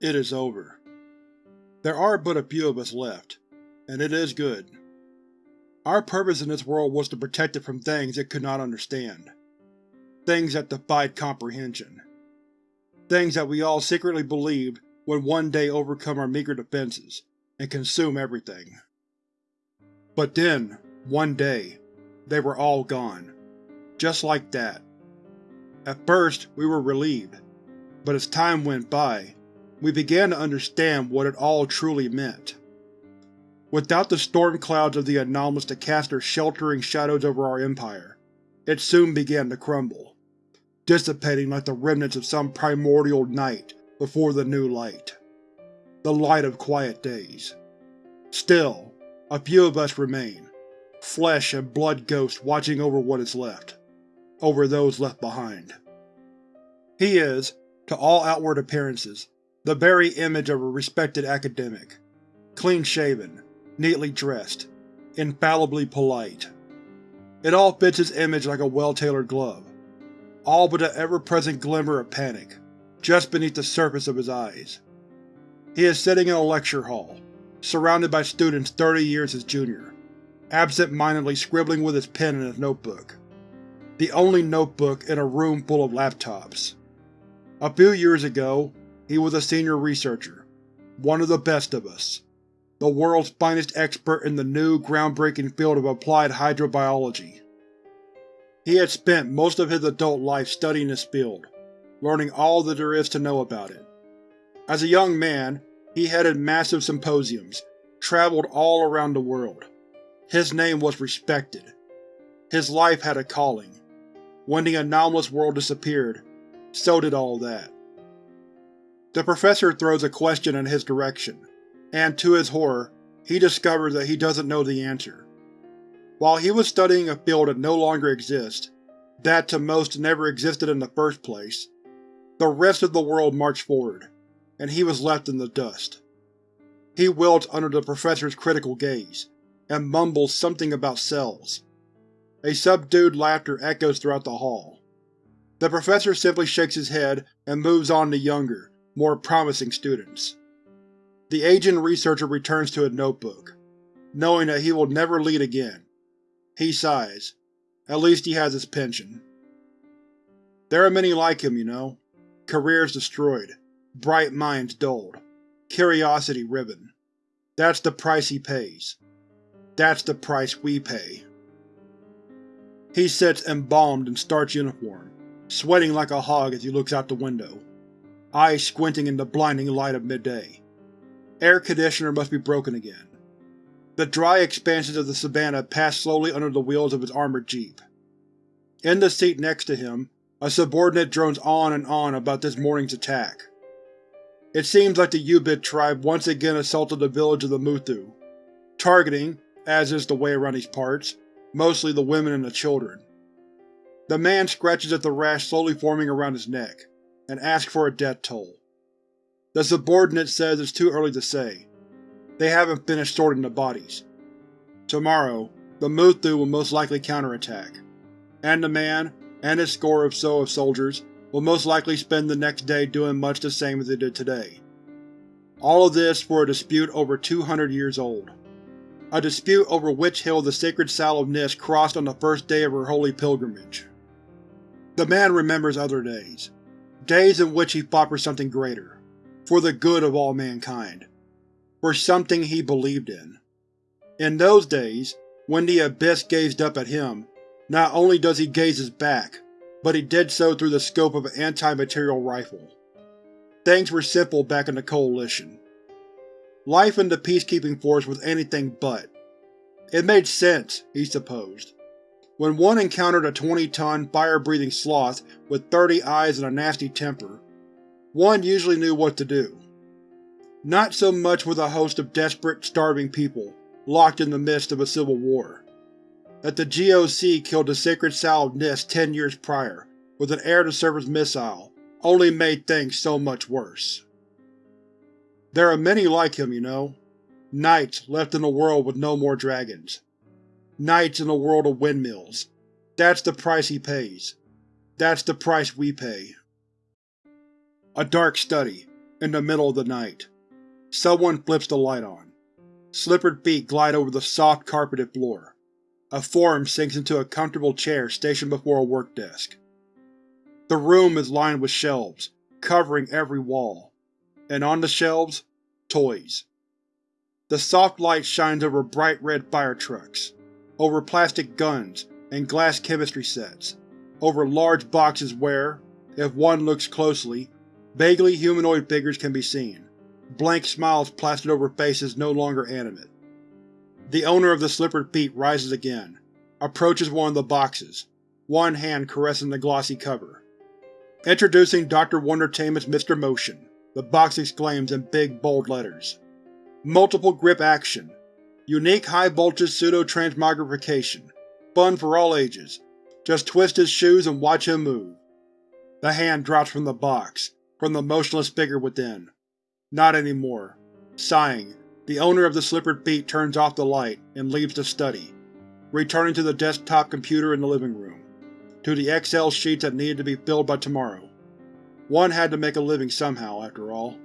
It is over. There are but a few of us left, and it is good. Our purpose in this world was to protect it from things it could not understand. Things that defied comprehension. Things that we all secretly believed would one day overcome our meager defenses and consume everything. But then, one day, they were all gone. Just like that. At first, we were relieved, but as time went by, we began to understand what it all truly meant. Without the storm clouds of the anomalous to cast their sheltering shadows over our Empire, it soon began to crumble, dissipating like the remnants of some primordial night before the new light. The light of quiet days. Still, a few of us remain, flesh and blood ghosts watching over what is left, over those left behind. He is, to all outward appearances, the very image of a respected academic. Clean-shaven, neatly dressed, infallibly polite. It all fits his image like a well-tailored glove, all but an ever-present glimmer of panic, just beneath the surface of his eyes. He is sitting in a lecture hall, surrounded by students thirty years his junior, absent-mindedly scribbling with his pen in his notebook. The only notebook in a room full of laptops. A few years ago, he was a senior researcher, one of the best of us, the world's finest expert in the new, groundbreaking field of applied hydrobiology. He had spent most of his adult life studying this field, learning all that there is to know about it. As a young man, he headed massive symposiums, traveled all around the world. His name was respected. His life had a calling. When the anomalous world disappeared, so did all that. The professor throws a question in his direction, and to his horror, he discovers that he doesn't know the answer. While he was studying a field that no longer exists, that to most never existed in the first place, the rest of the world marched forward, and he was left in the dust. He wilts under the professor's critical gaze, and mumbles something about cells. A subdued laughter echoes throughout the hall. The professor simply shakes his head and moves on to younger, more promising students. The aging researcher returns to his notebook, knowing that he will never lead again. He sighs. At least he has his pension. There are many like him, you know. Careers destroyed, bright minds dulled, curiosity riven. That's the price he pays. That's the price we pay. He sits embalmed in starch uniform, sweating like a hog as he looks out the window eyes squinting in the blinding light of midday. Air conditioner must be broken again. The dry expanses of the savannah pass slowly under the wheels of his armored jeep. In the seat next to him, a subordinate drones on and on about this morning's attack. It seems like the Ubid tribe once again assaulted the village of the Muthu, targeting, as is the way around these parts, mostly the women and the children. The man scratches at the rash slowly forming around his neck and ask for a death toll. The subordinate says it's too early to say. They haven't finished sorting the bodies. Tomorrow, the Muthu will most likely counterattack, and the man, and his score or so of soldiers, will most likely spend the next day doing much the same as they did today. All of this for a dispute over 200 years old. A dispute over which hill the sacred Sow of Nis crossed on the first day of her holy pilgrimage. The man remembers other days, days in which he fought for something greater, for the good of all mankind, for something he believed in. In those days, when the Abyss gazed up at him, not only does he gaze his back, but he did so through the scope of an anti-material rifle. Things were simple back in the Coalition. Life in the Peacekeeping Force was anything but. It made sense, he supposed. When one encountered a 20-ton, fire-breathing sloth with 30 eyes and a nasty temper, one usually knew what to do. Not so much with a host of desperate, starving people, locked in the midst of a civil war. That the GOC killed the sacred Sow of Nis ten years prior, with an air-to-surface missile, only made things so much worse. There are many like him, you know. Knights left in a world with no more dragons. Knights in a world of windmills. That's the price he pays. That's the price we pay. A dark study, in the middle of the night. Someone flips the light on. Slippered feet glide over the soft, carpeted floor. A form sinks into a comfortable chair stationed before a work desk. The room is lined with shelves, covering every wall, and on the shelves, toys. The soft light shines over bright red fire trucks, over plastic guns and glass chemistry sets, over large boxes where, if one looks closely, vaguely humanoid figures can be seen, blank smiles plastered over faces no longer animate. The owner of the slippered feet rises again, approaches one of the boxes, one hand caressing the glossy cover. Introducing Dr. Wondertainment's Mr. Motion, the box exclaims in big, bold letters. Multiple grip action. Unique high-voltage pseudo-transmogrification. Fun for all ages. Just twist his shoes and watch him move. The hand drops from the box, from the motionless figure within. Not anymore. Sighing, the owner of the slippered feet turns off the light and leaves the study, returning to the desktop computer in the living room, to the Excel sheets that needed to be filled by tomorrow. One had to make a living somehow, after all.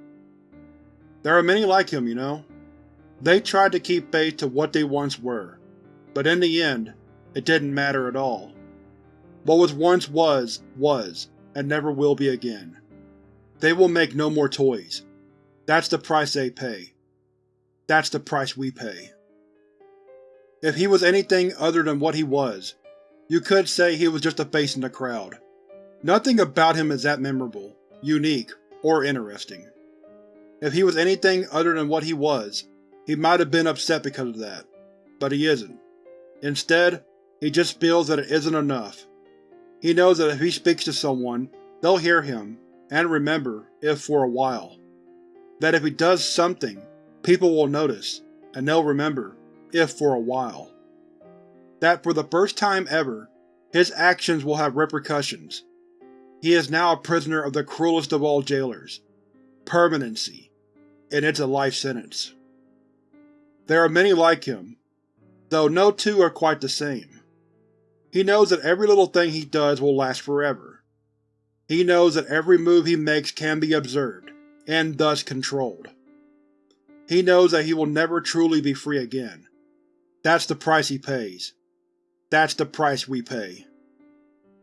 There are many like him, you know. They tried to keep faith to what they once were, but in the end, it didn't matter at all. What was once was, was, and never will be again. They will make no more toys. That's the price they pay. That's the price we pay. If he was anything other than what he was, you could say he was just a face in the crowd. Nothing about him is that memorable, unique, or interesting. If he was anything other than what he was, he might have been upset because of that. But he isn't. Instead, he just feels that it isn't enough. He knows that if he speaks to someone, they'll hear him, and remember, if for a while. That if he does something, people will notice, and they'll remember, if for a while. That for the first time ever, his actions will have repercussions. He is now a prisoner of the cruelest of all jailers. Permanency and it's a life sentence. There are many like him, though no two are quite the same. He knows that every little thing he does will last forever. He knows that every move he makes can be observed, and thus controlled. He knows that he will never truly be free again. That's the price he pays. That's the price we pay.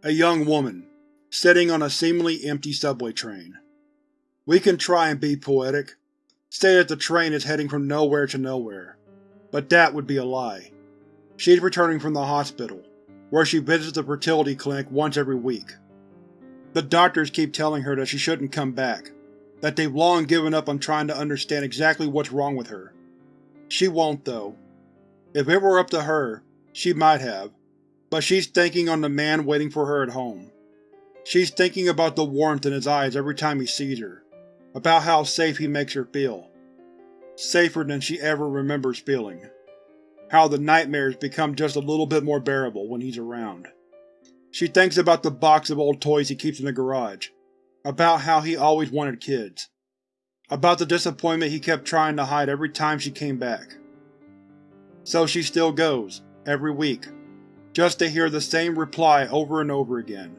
A young woman, sitting on a seemingly empty subway train. We can try and be poetic, say that the train is heading from nowhere to nowhere, but that would be a lie. She's returning from the hospital, where she visits the fertility clinic once every week. The doctors keep telling her that she shouldn't come back, that they've long given up on trying to understand exactly what's wrong with her. She won't, though. If it were up to her, she might have, but she's thinking on the man waiting for her at home. She's thinking about the warmth in his eyes every time he sees her, about how safe he makes her feel. Safer than she ever remembers feeling. How the nightmares become just a little bit more bearable when he's around. She thinks about the box of old toys he keeps in the garage, about how he always wanted kids, about the disappointment he kept trying to hide every time she came back. So she still goes, every week, just to hear the same reply over and over again.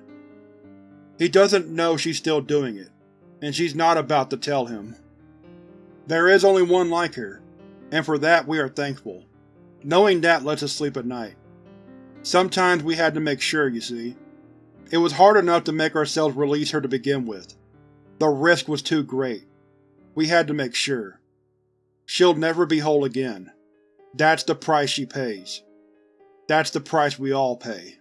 He doesn't know she's still doing it, and she's not about to tell him. There is only one like her, and for that we are thankful. Knowing that lets us sleep at night. Sometimes we had to make sure, you see. It was hard enough to make ourselves release her to begin with. The risk was too great. We had to make sure. She'll never be whole again. That's the price she pays. That's the price we all pay.